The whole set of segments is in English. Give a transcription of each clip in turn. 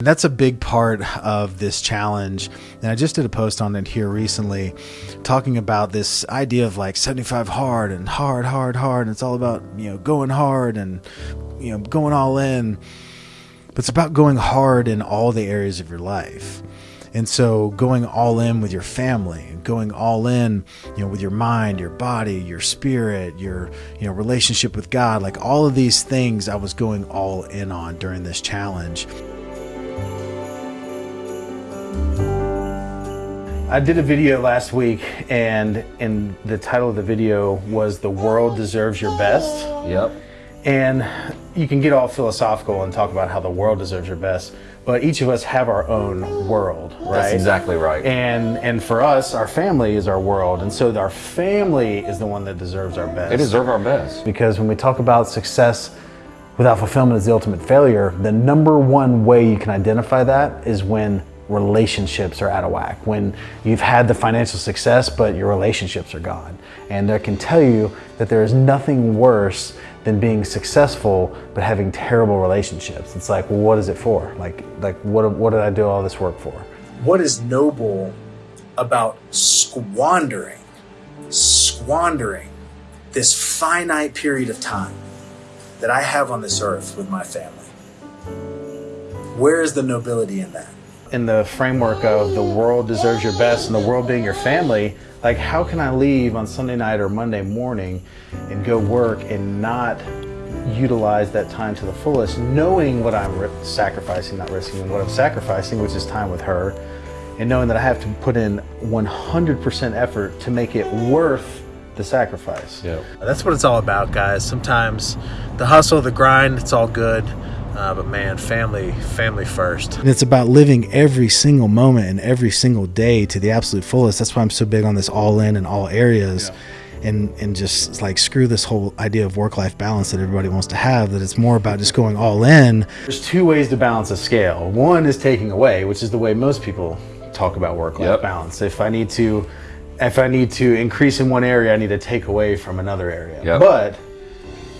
That's a big part of this challenge. And I just did a post on it here recently talking about this idea of like 75 hard and hard, hard, hard. And it's all about, you know, going hard and, you know, going all in. But it's about going hard in all the areas of your life. And so going all in with your family, going all in, you know, with your mind, your body, your spirit, your, you know, relationship with God, like all of these things I was going all in on during this challenge. I did a video last week and and the title of the video was The World Deserves Your Best. Yep. And you can get all philosophical and talk about how the world deserves your best, but each of us have our own world, right? That's exactly right. And and for us, our family is our world, and so our family is the one that deserves our best. They deserve our best. Because when we talk about success without fulfillment is the ultimate failure, the number one way you can identify that is when relationships are out of whack, when you've had the financial success, but your relationships are gone. And I can tell you that there is nothing worse than being successful, but having terrible relationships. It's like, well, what is it for? Like, like what, what did I do all this work for? What is noble about squandering, squandering this finite period of time that I have on this earth with my family? Where is the nobility in that? In the framework of the world deserves your best and the world being your family, like how can I leave on Sunday night or Monday morning and go work and not utilize that time to the fullest, knowing what I'm sacrificing, not risking, and what I'm sacrificing, which is time with her, and knowing that I have to put in 100% effort to make it worth the sacrifice. Yeah. That's what it's all about, guys. Sometimes the hustle, the grind, it's all good. Uh, but man, family, family first. And it's about living every single moment and every single day to the absolute fullest. That's why I'm so big on this all in and all areas. Yeah. And, and just like screw this whole idea of work-life balance that everybody wants to have that it's more about just going all in there's two ways to balance a scale one is taking away which is the way most people talk about work-life yep. balance if i need to if i need to increase in one area i need to take away from another area yep. but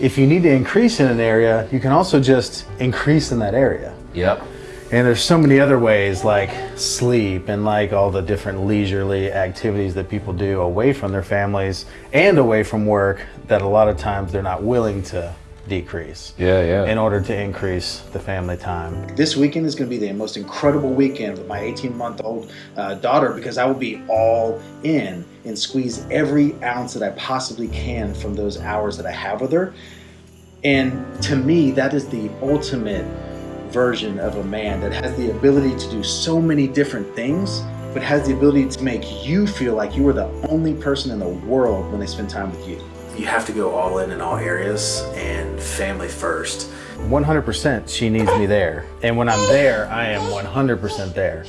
if you need to increase in an area, you can also just increase in that area. Yep. And there's so many other ways like sleep and like all the different leisurely activities that people do away from their families and away from work that a lot of times they're not willing to decrease. Yeah, yeah. In order to increase the family time. This weekend is going to be the most incredible weekend with my 18 month old uh, daughter because I will be all in and squeeze every ounce that I possibly can from those hours that I have with her. And to me, that is the ultimate version of a man that has the ability to do so many different things but has the ability to make you feel like you are the only person in the world when they spend time with you you have to go all in in all areas and family first. 100% she needs me there. And when I'm there, I am 100% there.